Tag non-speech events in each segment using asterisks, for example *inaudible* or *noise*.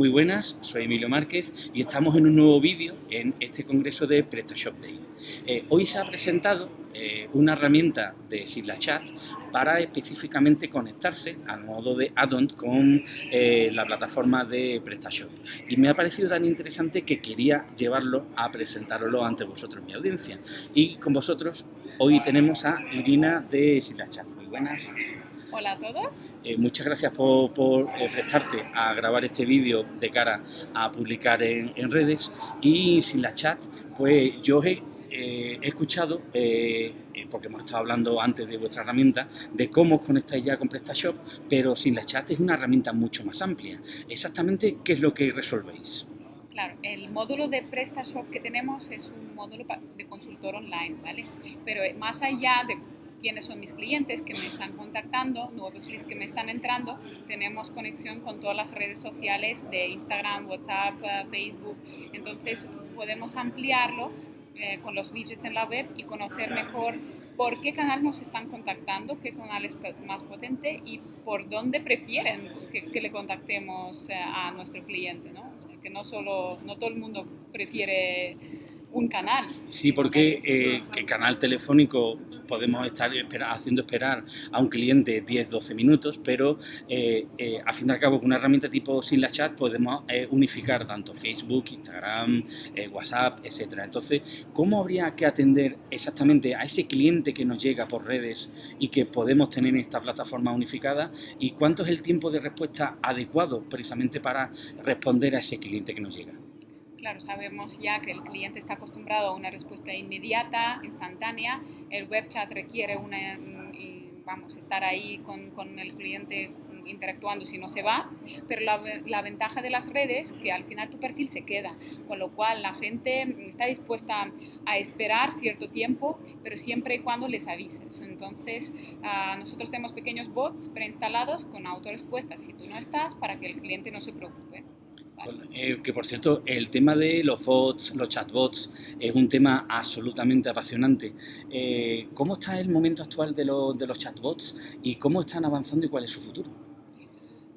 Muy buenas, soy Emilio Márquez y estamos en un nuevo vídeo en este congreso de PrestaShop Day. Eh, hoy se ha presentado eh, una herramienta de Sigla Chat para específicamente conectarse al modo de add-on con eh, la plataforma de PrestaShop. Y me ha parecido tan interesante que quería llevarlo a presentarlo ante vosotros, mi audiencia. Y con vosotros hoy tenemos a Irina de Sigla Chat. Muy buenas. Hola a todos. Eh, muchas gracias por, eh, prestarte a grabar este vídeo de cara a publicar en, redes y sin la chat, pues yo he, eh, escuchado, porque hemos estado hablando antes de vuestra herramienta, de cómo os conectáis ya con PrestaShop, pero sin la chat es una herramienta mucho más amplia. Exactamente, ¿qué es lo que resolvéis? Claro, el módulo de PrestaShop que tenemos es un módulo de consultor online, ¿vale? Pero más allá de quiénes son mis clientes que me están contactando, nuevos leads que me están entrando, tenemos conexión con todas las redes sociales de Instagram, WhatsApp, eh, Facebook, entonces podemos ampliarlo eh, con los widgets en la web y conocer mejor por qué canal nos están contactando, qué canal es más potente y por dónde prefieren que, le contactemos eh, a nuestro cliente, ¿no? que no solo, no todo el mundo prefiere un canal. Sí, porque eh, que canal telefónico podemos estar haciendo esperar a un cliente 10-12 minutos, pero eh, eh, a fin de cabo con una herramienta tipo Sin la Chat podemos eh, unificar tanto Facebook, Instagram, WhatsApp, etcétera. Entonces, ¿cómo habría que atender exactamente a ese cliente que nos llega por redes y que podemos tener en esta plataforma unificada? ¿Y cuánto es el tiempo de respuesta adecuado precisamente para responder a ese cliente que nos llega? Claro, sabemos ya que el cliente está acostumbrado a una respuesta inmediata, instantánea. El web chat requiere una, mm, vamos, estar ahí con, con el cliente interactuando si no se va, pero la, la, ventaja de las redes que al final tu perfil se queda, con lo cual la gente está dispuesta a esperar cierto tiempo, pero siempre y cuando les avises. Entonces, uh, nosotros tenemos pequeños bots preinstalados con autorrespuestas si tú no estás para que el cliente no se preocupe. Eh, que por cierto, el tema de los bots, los chatbots, es un tema absolutamente apasionante. Eh, ¿Cómo está el momento actual de, de los chatbots y cómo están avanzando y cuál es su futuro?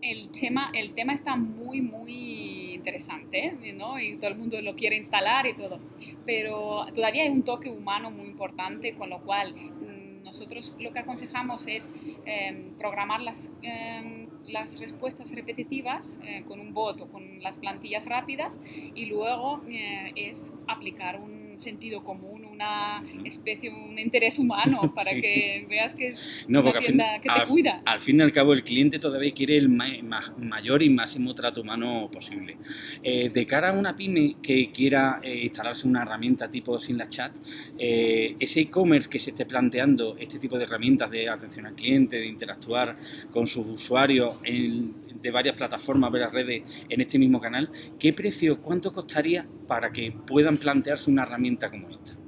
El tema, el tema está muy, muy interesante, ¿no? Y todo el mundo lo quiere instalar y todo. Pero todavía hay un toque humano muy importante, con lo cual mm, nosotros lo que aconsejamos es em, programar las em, las respuestas repetitivas eh, con un bot o con las plantillas rápidas y luego eh, es aplicar un sentido común, una especie, un interés humano *laughs* para que veas que es una tienda que te cuida. Al fin y al cabo el cliente todavía quiere el mayor y máximo trato humano posible. Eh, de cara a una pyme que quiera eh, instalarse una herramienta tipo sin la chat, eh, ese e-commerce que se esté planteando este tipo de herramientas de atención al cliente, de interactuar con sus usuarios de varias plataformas, varias redes en este mismo canal, ¿qué precio, cuánto costaría para que puedan plantearse una herramienta como esta?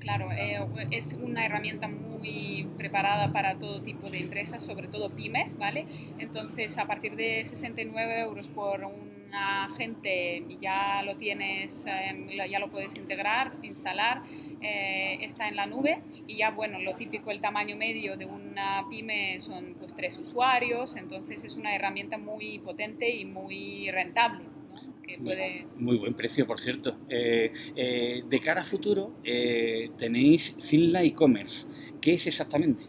Claro, eh, es una herramienta muy preparada para todo tipo de empresas, sobre todo pymes, ¿vale? Entonces, a partir de 69 euros por un agente ya lo tienes, em, ya lo puedes integrar, instalar, eh, está en la nube y ya, bueno, lo típico, el tamaño medio de una pyme son pues tres usuarios, entonces es una herramienta muy potente y muy rentable. Muy buen precio, por cierto. Eh, eh, de cara a futuro, eh, tenéis Simla e-commerce. ¿Qué es exactamente?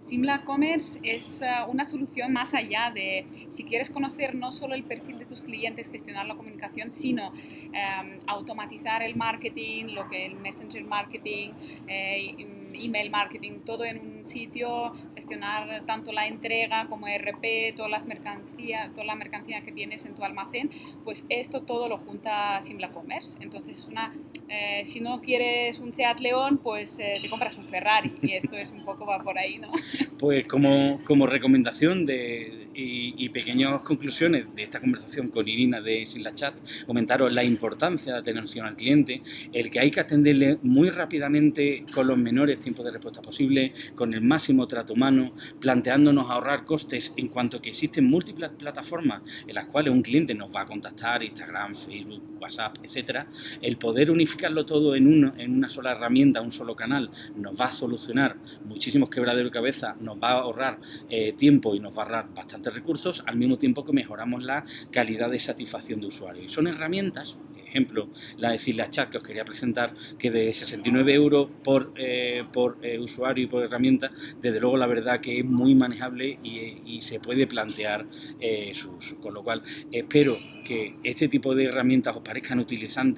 Simla Commerce es una solución más allá de si quieres conocer no solo el perfil de tus clientes, gestionar la comunicación, sino em, automatizar el marketing, lo que el messenger marketing, email marketing, todo en un sitio, gestionar tanto la entrega como RP, todas las mercancías, toda la mercancía que tienes en tu almacén, pues esto todo lo junta Simla Commerce. Entonces, una, eh, si no quieres un Seat León, pues eh, te compras un Ferrari y esto es un poco va por ahí, ¿no? *laughs* Pues como, como recomendación de, y, pequeñas conclusiones de esta conversación con Irina de Simla Chat, comentaros la importancia de atención al cliente, el que hay que atenderle muy rápidamente con los menores tiempo de respuesta posible, con el máximo trato humano, planteándonos ahorrar costes en cuanto que existen múltiples plataformas en las cuales un cliente nos va a contactar, Instagram, Facebook, WhatsApp, etcétera, el poder unificarlo todo en, uno, en una sola herramienta, un solo canal, nos va a solucionar muchísimos quebraderos de cabeza, nos va a ahorrar eh, tiempo y nos va a ahorrar bastante bastantes recursos al mismo tiempo que mejoramos la calidad de satisfacción de usuario. Y son herramientas ejemplo, la de la Chat que os quería presentar, que de 69 euros por, eh, por eh, usuario y por herramienta, desde luego la verdad que es muy manejable y, se puede plantear eh, su uso. Con lo cual, espero que este tipo de herramientas os parezcan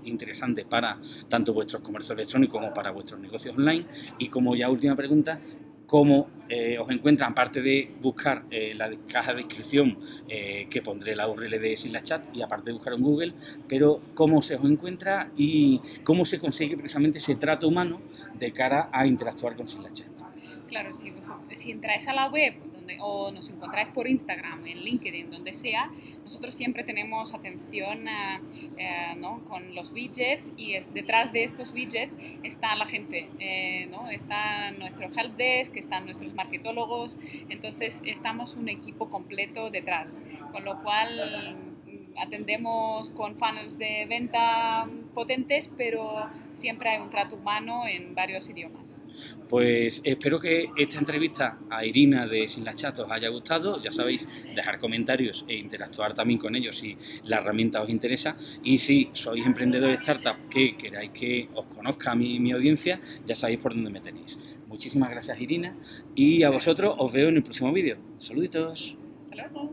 interesantes para tanto vuestros comercios electrónicos como para vuestros negocios online. Y como ya última pregunta, cómo eh, os encuentran, aparte de buscar eh, la caja de descripción eh, que pondré la URL de Chat y aparte de buscar en Google, pero cómo se os encuentra y cómo se consigue precisamente ese trato humano de cara a interactuar con Chat. Claro, si, si entráis a la web o nos encontráis por Instagram, en LinkedIn, donde sea, nosotros siempre tenemos atención eh, eh, ¿no? con los widgets y es, detrás de estos widgets está la gente, eh, ¿no? está nuestro helpdesk, están nuestros marketólogos, entonces estamos un equipo completo detrás, con lo cual mm, atendemos con funnels de venta potentes, pero siempre hay un trato humano en varios idiomas. Pues espero que esta entrevista a Irina de Sin la Chat os haya gustado. Ya sabéis, dejar comentarios e interactuar también con ellos si la herramienta os interesa. Y si sois emprendedores de startup que queráis que os conozca mi, mi audiencia, ya sabéis por dónde me tenéis. Muchísimas gracias Irina y a vosotros os veo en el próximo vídeo. Saluditos. Hasta luego.